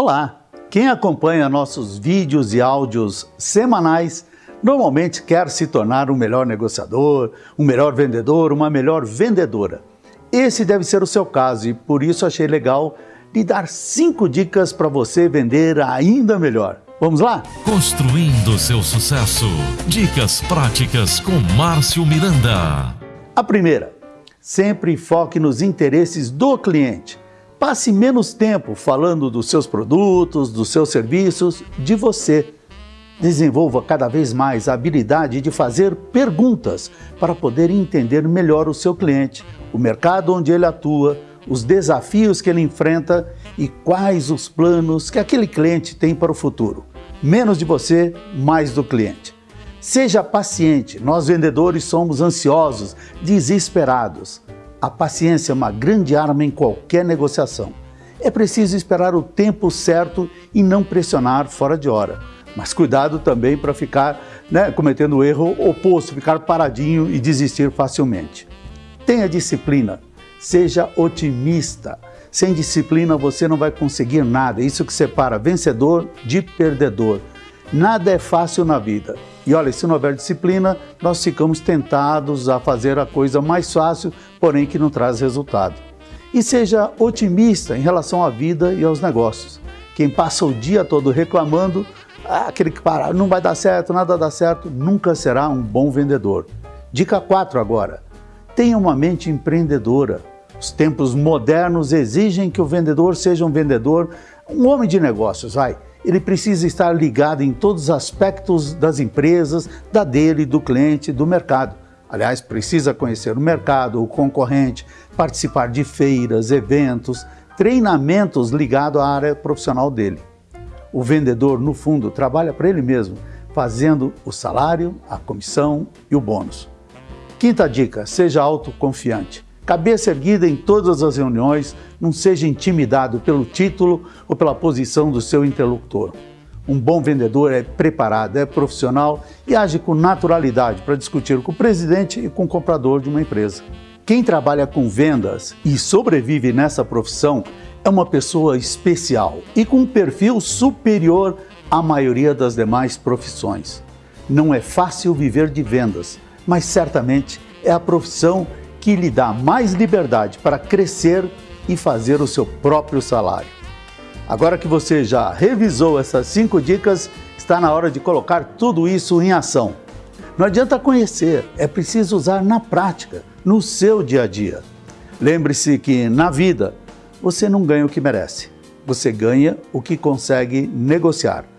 Olá! Quem acompanha nossos vídeos e áudios semanais normalmente quer se tornar um melhor negociador, um melhor vendedor, uma melhor vendedora. Esse deve ser o seu caso e por isso achei legal lhe dar cinco dicas para você vender ainda melhor. Vamos lá? Construindo seu sucesso. Dicas práticas com Márcio Miranda. A primeira, sempre foque nos interesses do cliente. Passe menos tempo falando dos seus produtos, dos seus serviços, de você. Desenvolva cada vez mais a habilidade de fazer perguntas para poder entender melhor o seu cliente, o mercado onde ele atua, os desafios que ele enfrenta e quais os planos que aquele cliente tem para o futuro. Menos de você, mais do cliente. Seja paciente, nós vendedores somos ansiosos, desesperados. A paciência é uma grande arma em qualquer negociação. É preciso esperar o tempo certo e não pressionar fora de hora. Mas cuidado também para ficar né, cometendo o erro oposto, ficar paradinho e desistir facilmente. Tenha disciplina, seja otimista. Sem disciplina você não vai conseguir nada. Isso que separa vencedor de perdedor. Nada é fácil na vida. E olha, se não houver disciplina, nós ficamos tentados a fazer a coisa mais fácil, porém que não traz resultado. E seja otimista em relação à vida e aos negócios. Quem passa o dia todo reclamando, ah, aquele que para, não vai dar certo, nada dá certo, nunca será um bom vendedor. Dica 4 agora. Tenha uma mente empreendedora. Os tempos modernos exigem que o vendedor seja um vendedor, um homem de negócios, vai ele precisa estar ligado em todos os aspectos das empresas, da dele, do cliente, do mercado. Aliás, precisa conhecer o mercado, o concorrente, participar de feiras, eventos, treinamentos ligados à área profissional dele. O vendedor, no fundo, trabalha para ele mesmo, fazendo o salário, a comissão e o bônus. Quinta dica, seja autoconfiante. Cabeça erguida em todas as reuniões, não seja intimidado pelo título ou pela posição do seu interlocutor. Um bom vendedor é preparado, é profissional e age com naturalidade para discutir com o presidente e com o comprador de uma empresa. Quem trabalha com vendas e sobrevive nessa profissão é uma pessoa especial e com um perfil superior à maioria das demais profissões. Não é fácil viver de vendas, mas certamente é a profissão que lhe dá mais liberdade para crescer e fazer o seu próprio salário. Agora que você já revisou essas cinco dicas, está na hora de colocar tudo isso em ação. Não adianta conhecer, é preciso usar na prática, no seu dia a dia. Lembre-se que na vida você não ganha o que merece, você ganha o que consegue negociar.